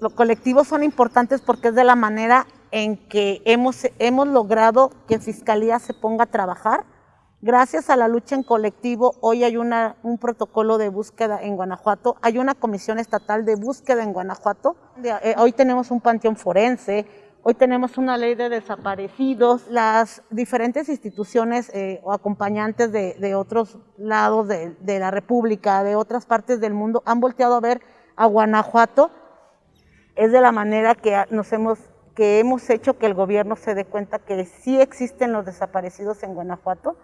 los colectivos son importantes porque es de la manera en que hemos, hemos logrado que Fiscalía se ponga a trabajar. Gracias a la lucha en colectivo, hoy hay una, un protocolo de búsqueda en Guanajuato, hay una comisión estatal de búsqueda en Guanajuato, eh, hoy tenemos un panteón forense, hoy tenemos una ley de desaparecidos, las diferentes instituciones eh, o acompañantes de, de otros lados de, de la República, de otras partes del mundo, han volteado a ver a Guanajuato, es de la manera que nos hemos que hemos hecho que el gobierno se dé cuenta que sí existen los desaparecidos en Guanajuato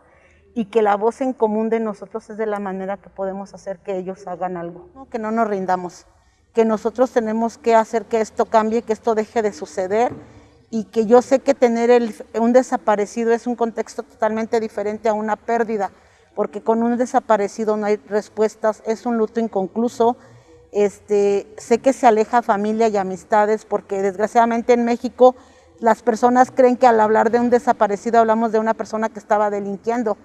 y que la voz en común de nosotros es de la manera que podemos hacer que ellos hagan algo, que no nos rindamos, que nosotros tenemos que hacer que esto cambie, que esto deje de suceder y que yo sé que tener un desaparecido es un contexto totalmente diferente a una pérdida, porque con un desaparecido no hay respuestas, es un luto inconcluso, este, sé que se aleja familia y amistades porque desgraciadamente en México las personas creen que al hablar de un desaparecido hablamos de una persona que estaba delinquiendo.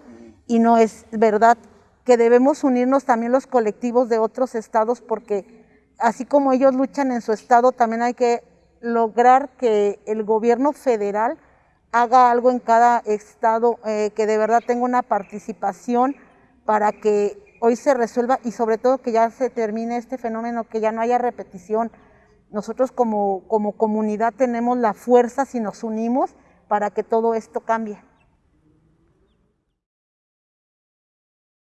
Y no es verdad, que debemos unirnos también los colectivos de otros estados porque así como ellos luchan en su estado, también hay que lograr que el gobierno federal haga algo en cada estado, eh, que de verdad tenga una participación para que hoy se resuelva y sobre todo que ya se termine este fenómeno, que ya no haya repetición. Nosotros como, como comunidad tenemos la fuerza si nos unimos para que todo esto cambie.